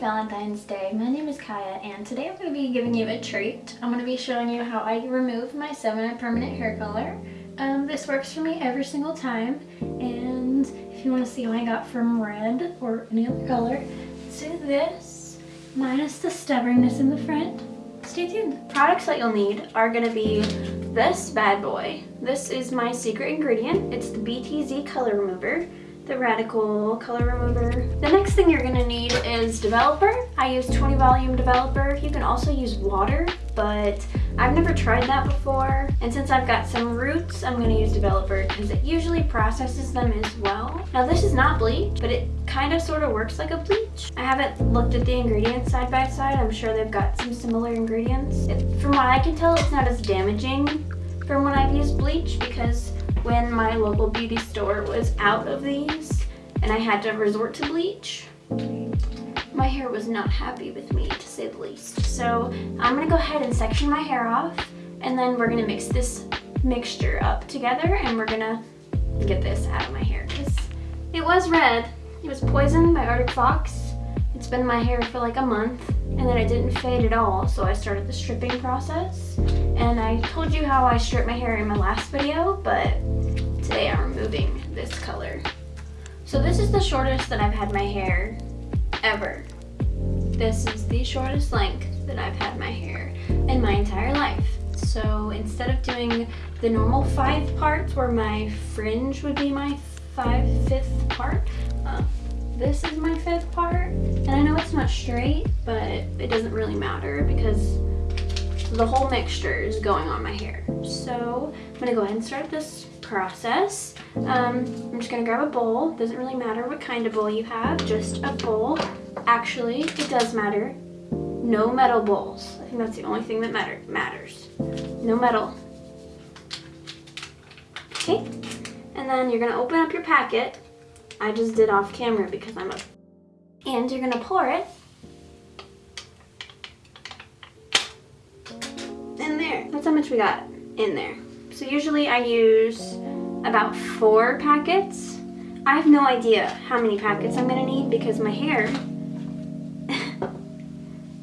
Valentine's Day. My name is Kaya and today I'm going to be giving you a treat. I'm going to be showing you how I remove my 7 permanent hair color. Um, this works for me every single time and if you want to see what I got from red or any other color, do this minus the stubbornness in the front. Stay tuned. Products that you'll need are going to be this bad boy. This is my secret ingredient. It's the BTZ color remover the Radical Color Remover. The next thing you're gonna need is developer. I use 20 volume developer. You can also use water, but I've never tried that before. And since I've got some roots, I'm gonna use developer because it usually processes them as well. Now this is not bleach, but it kind of sort of works like a bleach. I haven't looked at the ingredients side by side. I'm sure they've got some similar ingredients. It, from what I can tell, it's not as damaging from when I've used bleach because when my local beauty store was out of these and I had to resort to bleach, my hair was not happy with me to say the least. So I'm gonna go ahead and section my hair off and then we're gonna mix this mixture up together and we're gonna get this out of my hair because it was red. It was poisoned by Arctic Fox. It's been my hair for like a month and then it didn't fade at all so I started the stripping process. And I told you how I stripped my hair in my last video but today I'm removing this color. So this is the shortest that I've had my hair ever. This is the shortest length that I've had my hair in my entire life. So instead of doing the normal five parts where my fringe would be my five fifth part uh, this is my fifth part. And I know it's not straight, but it doesn't really matter because the whole mixture is going on my hair. So I'm gonna go ahead and start this process. Um, I'm just gonna grab a bowl. Doesn't really matter what kind of bowl you have, just a bowl. Actually, it does matter. No metal bowls. I think that's the only thing that matter matters. No metal. Okay, and then you're gonna open up your packet I just did off camera because I'm a... And you're gonna pour it in there. That's how much we got in there. So usually I use about four packets. I have no idea how many packets I'm gonna need because my hair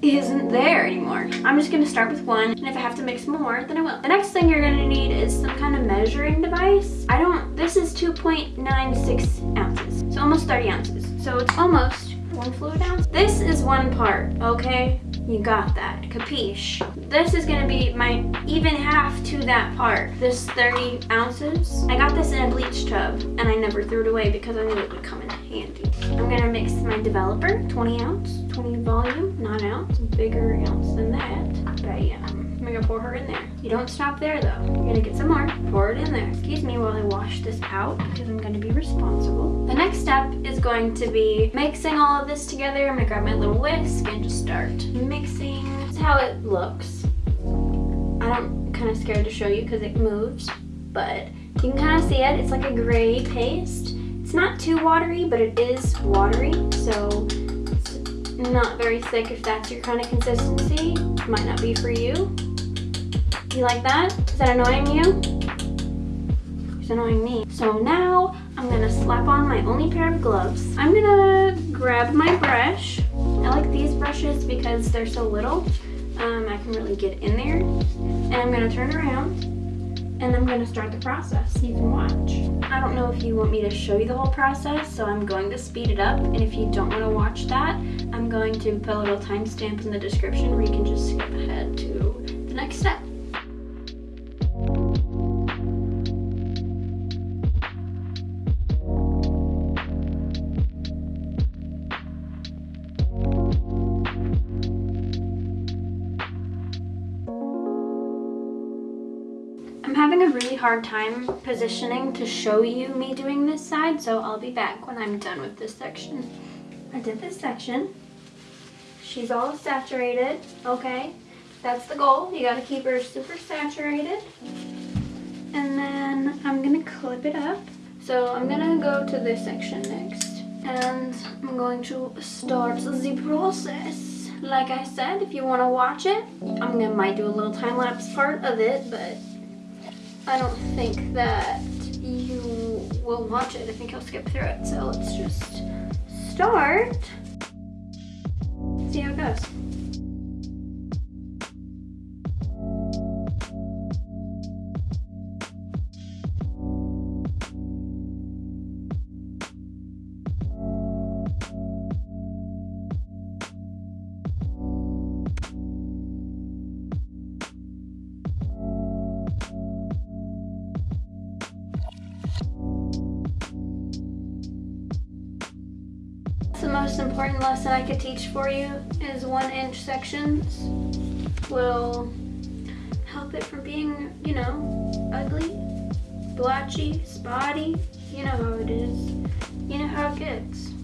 isn't there anymore. I'm just gonna start with one, and if I have to mix more, then I will. The next thing you're gonna need is some kind of measuring device. I don't, this is 2.96 ounces, so almost 30 ounces. So it's almost one fluid ounce. This is one part, okay? You got that, capiche. This is gonna be my even half to that part, this 30 ounces. I got this in a bleach tub and I never threw it away because I knew it would come in handy. I'm gonna mix my developer, 20 ounce, 20 volume, not ounce, bigger ounce than that. Bam. I'm gonna pour her in there. You don't stop there though. You're gonna get some more, pour it in there. Excuse me while I wash this out because I'm gonna be responsible. The next step is going to be mixing all of this together. I'm gonna grab my little whisk and just start mixing. How it looks. I'm kind of scared to show you because it moves, but you can kind of see it. It's like a gray paste. It's not too watery, but it is watery, so it's not very thick if that's your kind of consistency. Might not be for you. You like that? Is that annoying you? It's annoying me. So now I'm gonna slap on my only pair of gloves. I'm gonna grab my brush. I like these brushes because they're so little. Um, I can really get in there. And I'm gonna turn around and I'm to start the process. You can watch. I don't know if you want me to show you the whole process, so I'm going to speed it up. And if you don't want to watch that, I'm going to put a little timestamp in the description where you can just skip ahead to the next step. Hard time positioning to show you me doing this side, so I'll be back when I'm done with this section. I did this section. She's all saturated, okay? That's the goal. You gotta keep her super saturated. And then I'm gonna clip it up. So I'm gonna go to this section next. And I'm going to start the process. Like I said, if you want to watch it, I'm gonna might do a little time-lapse part of it, but I don't think that you will watch it. I think you'll skip through it. So let's just start. see how it goes. Sections will help it from being, you know, ugly, blotchy, spotty. You know how it is. You know how it gets.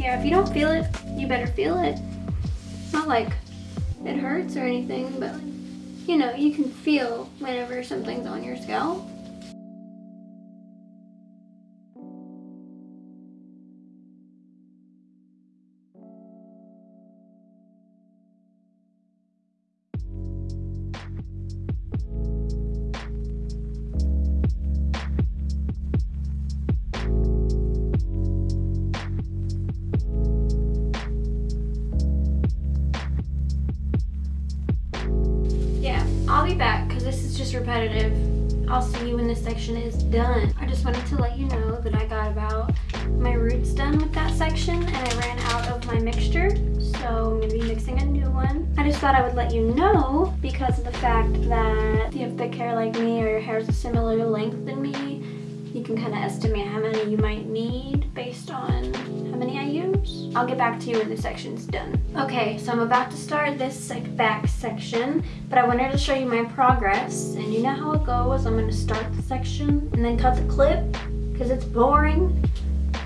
Yeah, if you don't feel it, you better feel it. It's not like it hurts or anything, but you know, you can feel whenever something's on your scalp. Section is done. I just wanted to let you know that I got about my roots done with that section and I ran out of my mixture. So I'm going to be mixing a new one. I just thought I would let you know because of the fact that if you have thick hair like me or your hair is a similar length than me, you can kind of estimate how many you might need based on many I use. I'll get back to you when the section's done. Okay, so I'm about to start this like back section, but I wanted to show you my progress. And you know how it goes. I'm gonna start the section and then cut the clip because it's boring.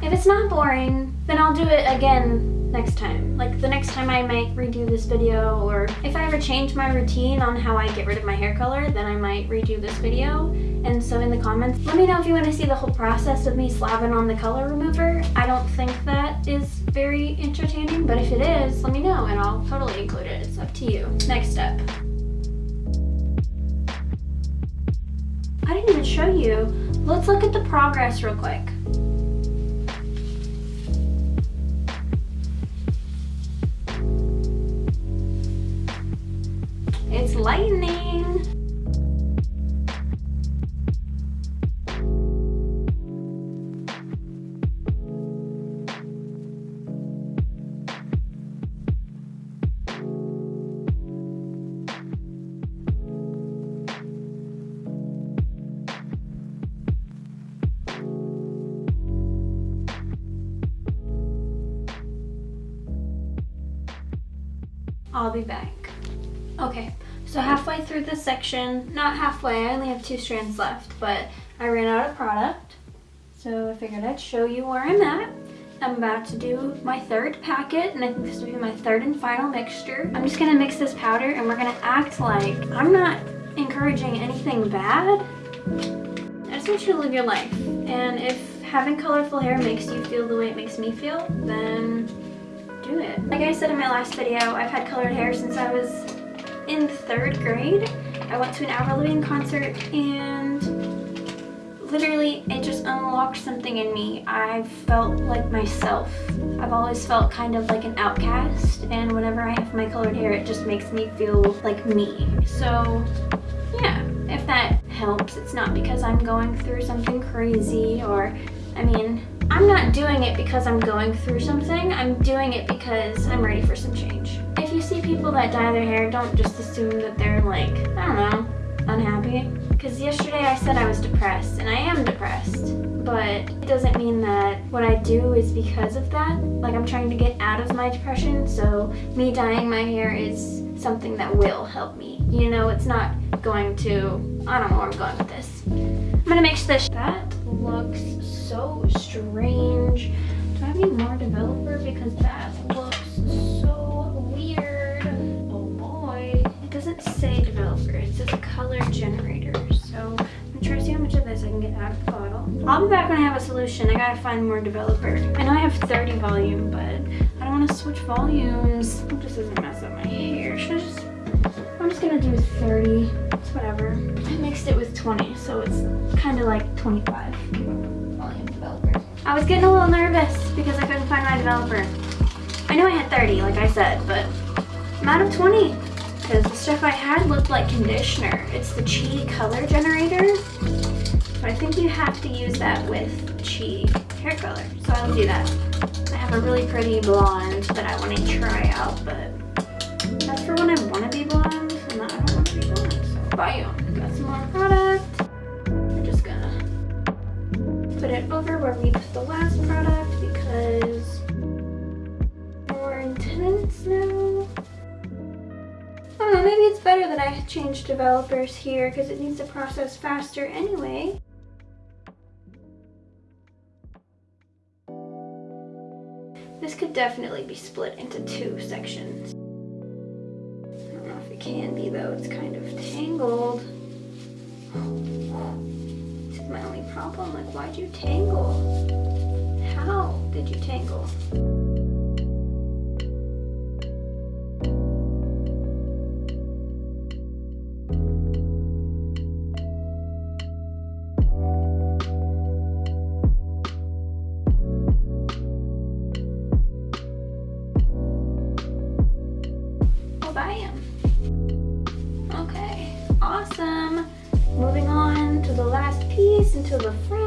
If it's not boring, then I'll do it again next time. Like the next time I might redo this video or if I ever change my routine on how I get rid of my hair color, then I might redo this video. And so in the comments, let me know if you want to see the whole process of me slabbing on the color remover. I don't think that is very entertaining, but if it is, let me know and I'll totally include it. It's up to you. Next step. I didn't even show you. Let's look at the progress real quick. It's lightning. Section, not halfway, I only have two strands left, but I ran out of product. So I figured I'd show you where I'm at. I'm about to do my third packet, and I think this will be my third and final mixture. I'm just gonna mix this powder, and we're gonna act like I'm not encouraging anything bad. I just want you to live your life. And if having colorful hair makes you feel the way it makes me feel, then do it. Like I said in my last video, I've had colored hair since I was in third grade. I went to an Avril Lavigne concert and literally it just unlocked something in me. I felt like myself. I've always felt kind of like an outcast and whenever I have my colored hair it just makes me feel like me. So yeah, if that helps, it's not because I'm going through something crazy or I mean I'm not doing it because I'm going through something. I'm doing it because I'm ready for some change. See people that dye their hair, don't just assume that they're like, I don't know, unhappy. Because yesterday I said I was depressed, and I am depressed. But it doesn't mean that what I do is because of that. Like I'm trying to get out of my depression, so me dyeing my hair is something that will help me. You know, it's not going to, I don't know where I'm going with this. I'm gonna mix this. That looks so strange. Do I any more developer? Because that I'll be back when I have a solution. I gotta find more developer. I know I have 30 volume, but I don't want to switch volumes. This doesn't mess up my hair. Should I just... I'm just gonna do 30. It's whatever. I mixed it with 20, so it's kind of like 25 volume developer. I was getting a little nervous because I couldn't find my developer. I know I had 30, like I said, but I'm out of 20 because the stuff I had looked like conditioner. It's the Chi color generator. So I think you have to use that with Chi hair color. So I'll do that. I have a really pretty blonde that I want to try out, but that's for when I want to be blonde and I don't want to be blonde. So. Got some more product. I'm just gonna put it over where we put the last product because more intense now know, maybe it's better that I change developers here because it needs to process faster anyway. This could definitely be split into two sections. I don't know if it can be though, it's kind of tangled. This is my only problem, like why'd you tangle? How did you tangle? Into the front.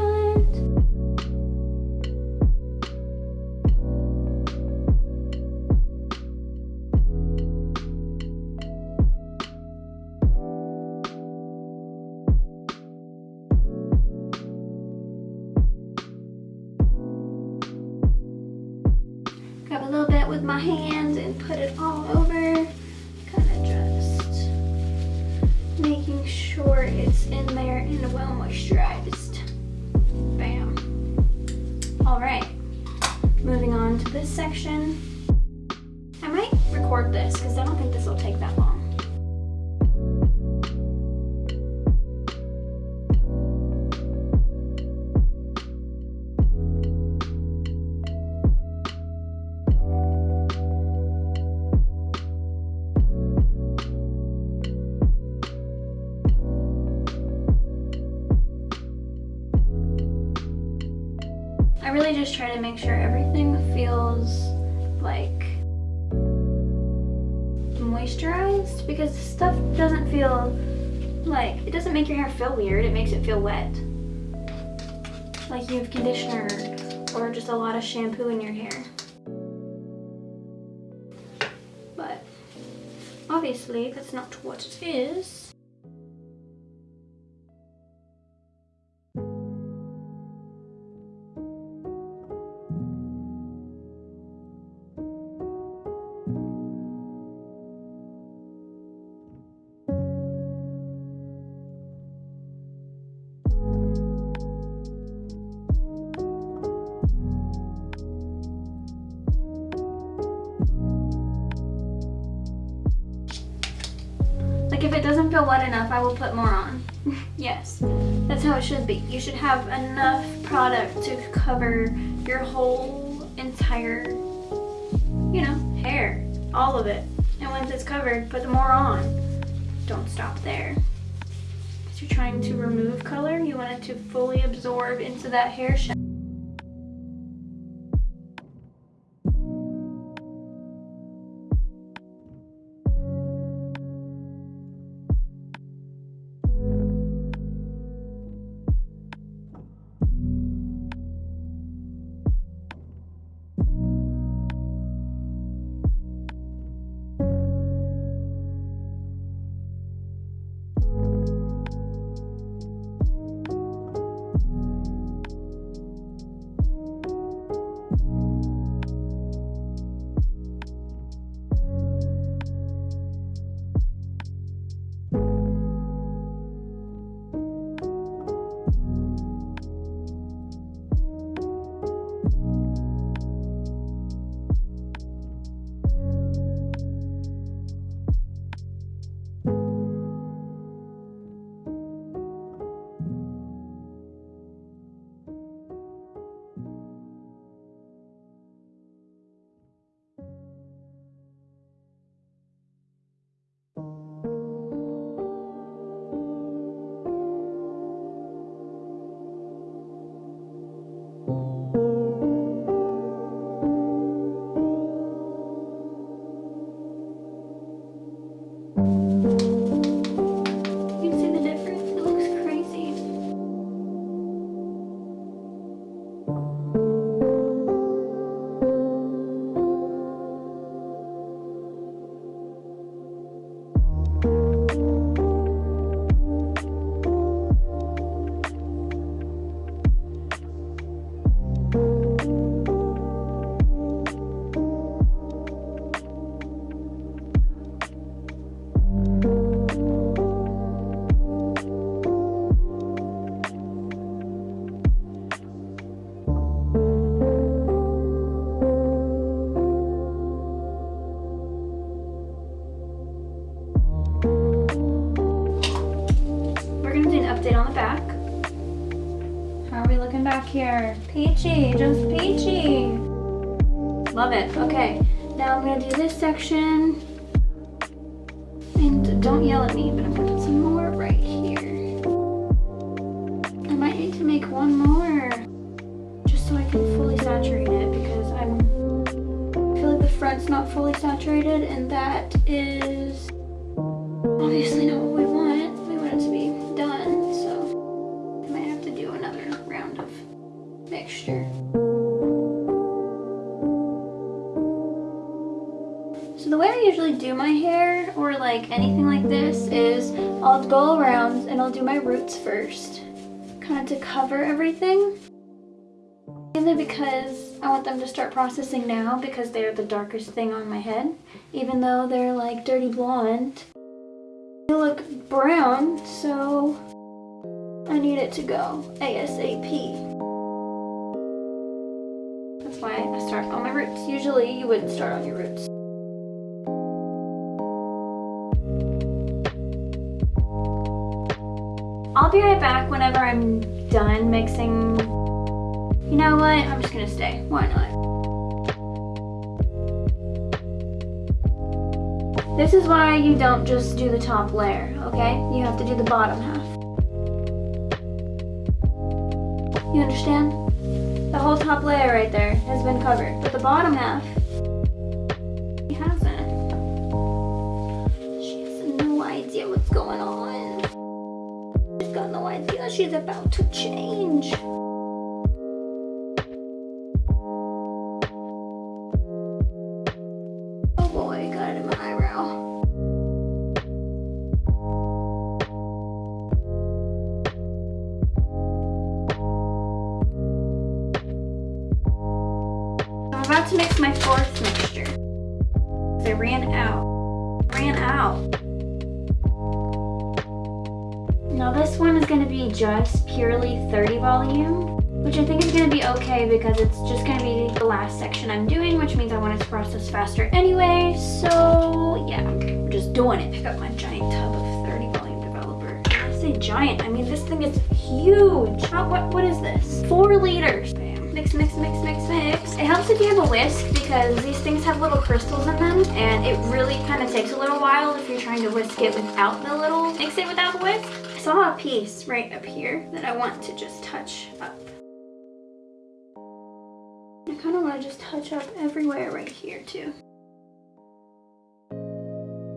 Really just try to make sure everything feels like moisturized because stuff doesn't feel like, it doesn't make your hair feel weird, it makes it feel wet. Like you have conditioner or just a lot of shampoo in your hair. But obviously that's not what it is. Like if it doesn't feel wet enough, I will put more on. yes, that's how it should be. You should have enough product to cover your whole entire, you know, hair. All of it. And once it's covered, put the more on. Don't stop there. Because you're trying to remove color, you want it to fully absorb into that hair shaft. Saturated and that is obviously not what we want. We want it to be done, so I might have to do another round of mixture. So the way I usually do my hair or like anything like this is I'll go around and I'll do my roots first, kind of to cover everything. Mainly because I want them to start processing now because they're the darkest thing on my head. Even though they're like dirty blonde. They look brown, so I need it to go ASAP. That's why I start on my roots. Usually you wouldn't start on your roots. I'll be right back whenever I'm done mixing. You know what? I'm just gonna stay. Why not? This is why you don't just do the top layer, okay? You have to do the bottom half. You understand? The whole top layer right there has been covered, but the bottom half, he hasn't. She has no idea what's going on. She's got no idea she's about to change. Is going to be okay because it's just going to be the last section I'm doing, which means I want it to process faster anyway. So yeah, I'm just doing it. Pick up my giant tub of 30 volume developer. I say giant, I mean this thing is huge. How, what, what is this? Four liters. Bam. Mix, mix, mix, mix, mix. It helps if you have a whisk because these things have little crystals in them and it really kind of takes a little while if you're trying to whisk it without the little, mix it without the whisk. I saw a piece right up here that I want to just touch up. I kind of want to just touch up everywhere right here too.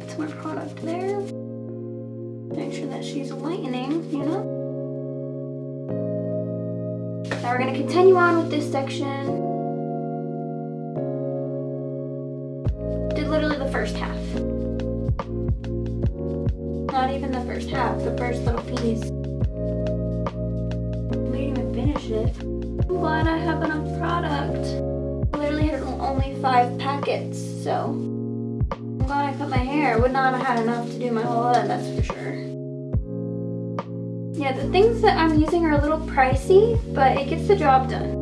Put some more product there. Make sure that she's lightening, you know? Now we're going to continue on with this section. Did literally the first half. Not even the first half, the first little piece. It. I'm glad I have enough product. I literally had only five packets, so I'm glad I cut my hair. Would not have had enough to do my whole head, that's for sure. Yeah, the things that I'm using are a little pricey, but it gets the job done.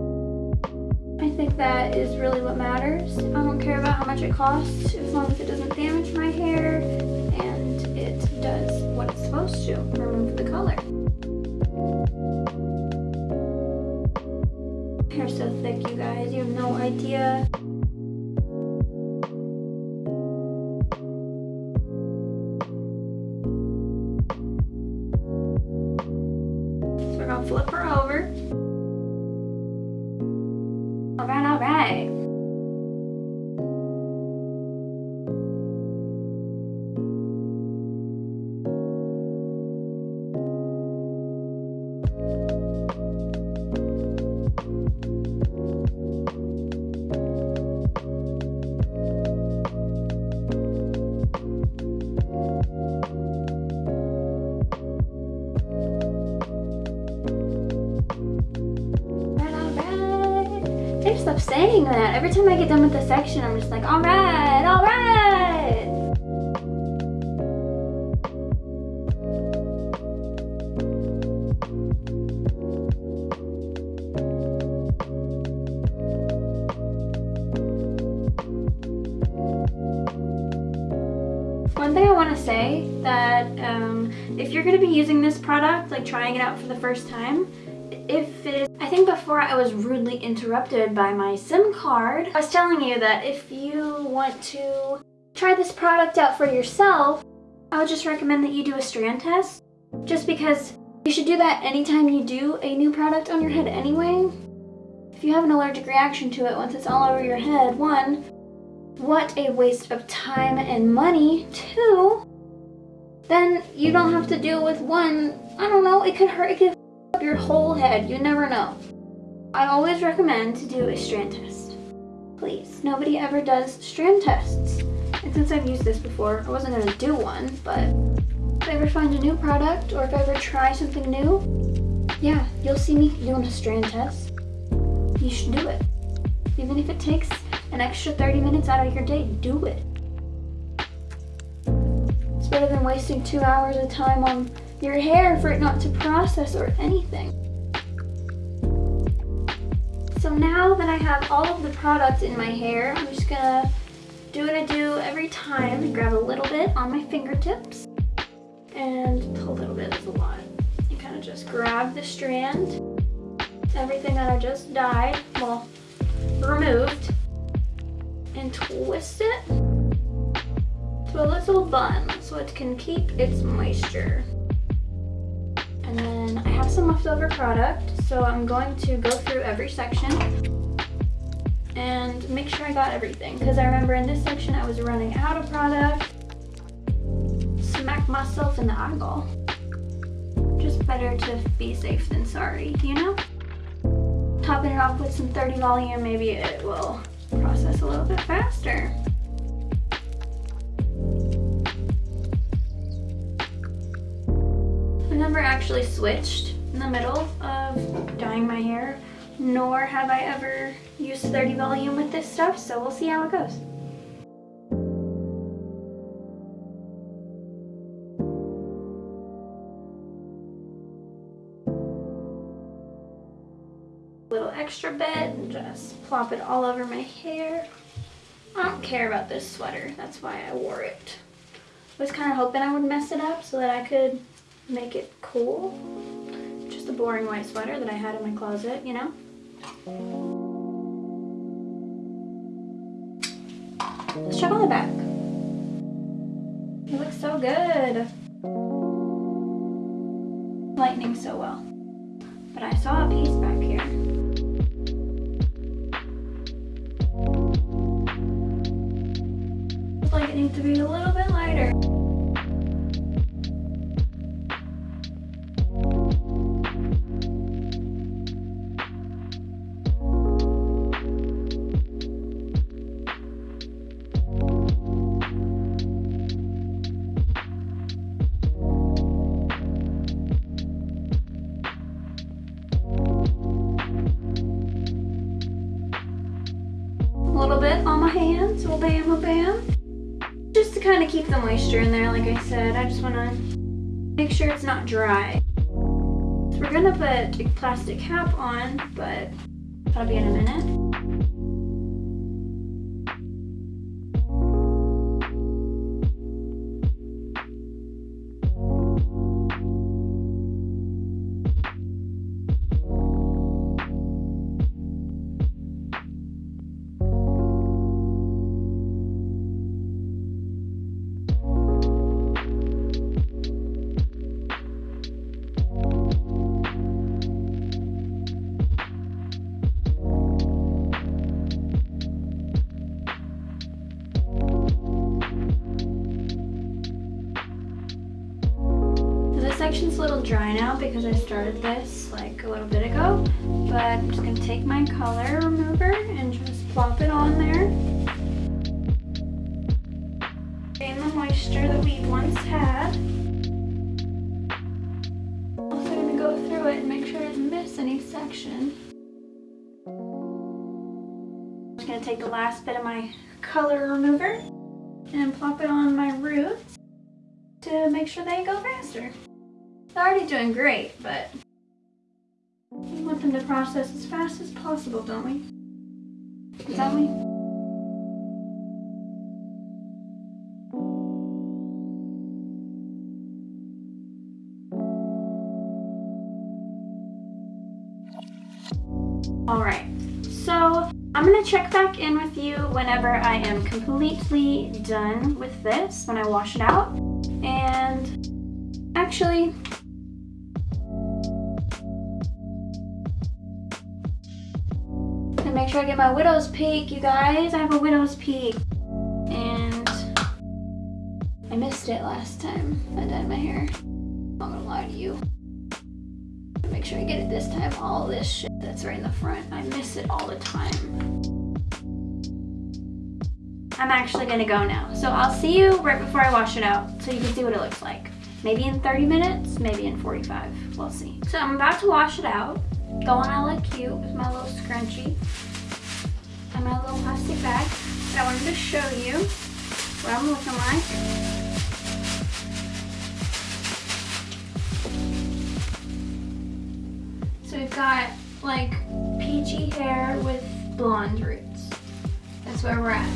I think that is really what matters. I don't care about how much it costs, as long as it doesn't damage my hair and it does what it's supposed to, remove the color. Hair's so thick, you guys, you have no idea. Every time I get done with the section, I'm just like, alright, alright. One thing I want to say that um, if you're going to be using this product, like trying it out for the first time, I was rudely interrupted by my SIM card. I was telling you that if you want to try this product out for yourself, I would just recommend that you do a strand test. Just because you should do that anytime you do a new product on your head anyway. If you have an allergic reaction to it once it's all over your head, one, what a waste of time and money. Two, then you don't have to deal with one, I don't know, it could hurt, it could up your whole head, you never know. I always recommend to do a strand test. Please, nobody ever does strand tests. And since I've used this before, I wasn't gonna do one, but if I ever find a new product or if I ever try something new, yeah, you'll see me doing a strand test. You should do it. Even if it takes an extra 30 minutes out of your day, do it. It's better than wasting two hours of time on your hair for it not to process or anything. Now that I have all of the products in my hair, I'm just gonna do what I do every time grab a little bit on my fingertips and a little bit is a lot. You kind of just grab the strand, everything that I just dyed, well, removed, and twist it to a little bun so it can keep its moisture. And then I have some leftover product, so I'm going to go through every section and make sure I got everything. Because I remember in this section I was running out of product. Smack myself in the eyeball. Just better to be safe than sorry, you know? Topping it off with some 30 volume, maybe it will process a little bit faster. I never actually switched in the middle of dyeing my hair, nor have I ever used 30 volume with this stuff, so we'll see how it goes. little extra bit and just plop it all over my hair. I don't care about this sweater, that's why I wore it. I was kind of hoping I would mess it up so that I could make it cool. Boring white sweater that I had in my closet, you know? Let's check on the back. It looks so good. Lightning so well. But I saw a piece back here. Like it needs to be a little bam, bam. Just to kind of keep the moisture in there, like I said, I just want to make sure it's not dry. So we're gonna put a plastic cap on, but that'll be in a minute. Section's a little dry now because I started this like a little bit ago, but I'm just gonna take my color remover and just plop it on there. Gain the moisture that we once had. Also gonna go through it and make sure I didn't miss any section. I'm just gonna take the last bit of my color remover and plop it on my roots to make sure they go faster. Already doing great, but we want them to process as fast as possible, don't we? Don't we? Alright, so I'm going to check back in with you whenever I am completely done with this, when I wash it out. And actually, make sure I get my widow's peak, you guys. I have a widow's peak. And I missed it last time I dyed my hair. I'm not gonna lie to you. Make sure I get it this time. All this shit that's right in the front, I miss it all the time. I'm actually gonna go now. So I'll see you right before I wash it out so you can see what it looks like. Maybe in 30 minutes, maybe in 45, we'll see. So I'm about to wash it out. Going I like cute with my little scrunchie little plastic bag. that I wanted to show you what I'm looking like. So we've got like peachy hair with blonde roots. That's where we're at.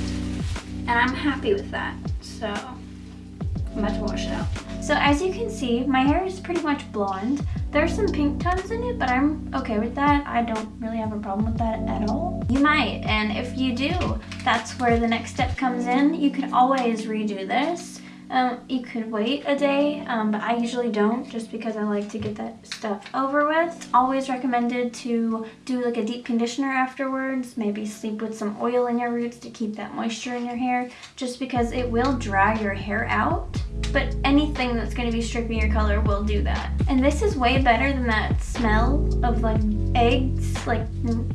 And I'm happy with that. So I'm about to wash it out. So as you can see, my hair is pretty much blonde. There's some pink tones in it, but I'm okay with that. I don't really have a problem with that at all. You might, and if you do, that's where the next step comes in. You can always redo this. Um, you could wait a day, um, but I usually don't just because I like to get that stuff over with. Always recommended to do like a deep conditioner afterwards, maybe sleep with some oil in your roots to keep that moisture in your hair, just because it will dry your hair out but anything that's going to be stripping your color will do that. And this is way better than that smell of like eggs, like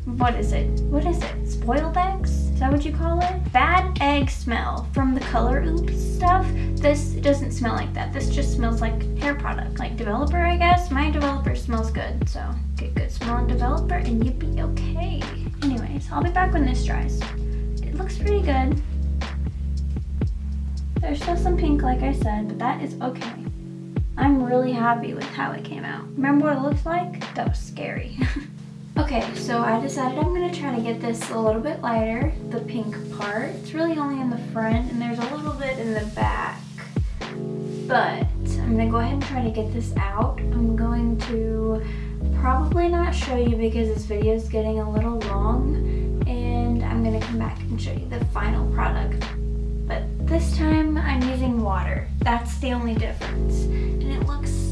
what is it? What is it? Spoiled eggs? Is that what you call it? Bad egg smell from the color oops stuff. This doesn't smell like that. This just smells like hair product. Like developer, I guess. My developer smells good, so get good smelling developer and you'll be okay. Anyways, I'll be back when this dries. It looks pretty good. There's still some pink like I said, but that is okay. I'm really happy with how it came out. Remember what it looks like? That was scary. okay, so I decided I'm gonna try to get this a little bit lighter, the pink part. It's really only in the front and there's a little bit in the back. But I'm gonna go ahead and try to get this out. I'm going to probably not show you because this video is getting a little long and I'm gonna come back and show you the final product but this time I'm using water. That's the only difference. And it looks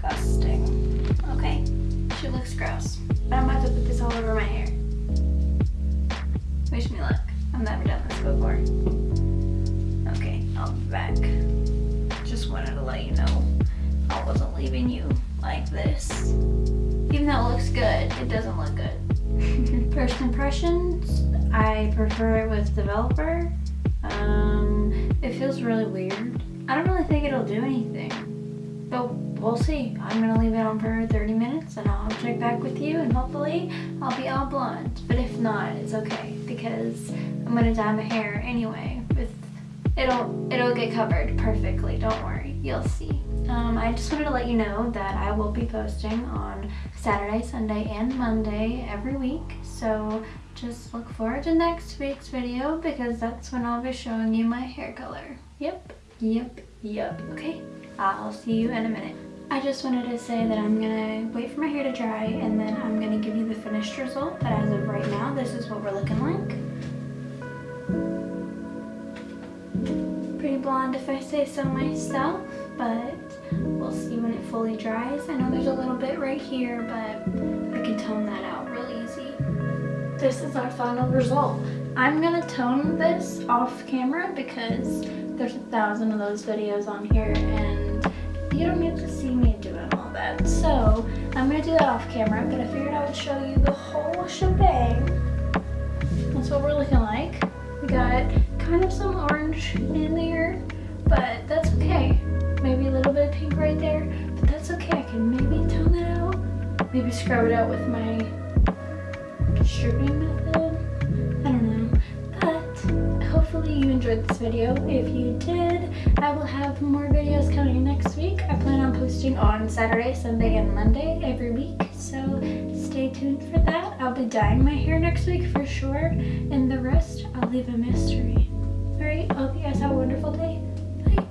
disgusting. Okay, she looks gross. But I'm about to put this all over my hair. Wish me luck. I've never done this before. Okay, I'll be back. Just wanted to let you know I wasn't leaving you like this. Even though it looks good, it doesn't look good. First impressions, I prefer it with developer. Um, it feels really weird. I don't really think it'll do anything, but we'll see. I'm gonna leave it on for 30 minutes and I'll check back with you and hopefully I'll be all blonde. But if not, it's okay because I'm gonna dye my hair anyway. With It'll, it'll get covered perfectly, don't worry, you'll see. Um, I just wanted to let you know that I will be posting on Saturday, Sunday, and Monday every week. So just look forward to next week's video because that's when I'll be showing you my hair color. Yep, yep, yep. Okay, I'll see you in a minute. I just wanted to say that I'm gonna wait for my hair to dry and then I'm gonna give you the finished result. But as of right now, this is what we're looking like. Pretty blonde if I say so myself, but We'll see when it fully dries. I know there's a little bit right here, but I can tone that out real easy. This is our final result. I'm gonna tone this off camera because there's a thousand of those videos on here and you don't get to see me doing all that. So I'm gonna do that off camera, but I figured I would show you the whole shebang. That's what we're looking like. We got kind of some orange in there, but that's okay maybe a little bit of pink right there, but that's okay. I can maybe tone that out. Maybe scrub it out with my stripping method hopefully you enjoyed this video. If you did, I will have more videos coming next week. I plan on posting on Saturday, Sunday, and Monday every week, so stay tuned for that. I'll be dyeing my hair next week for sure, and the rest I'll leave a mystery. Alright, hope you guys have a wonderful day.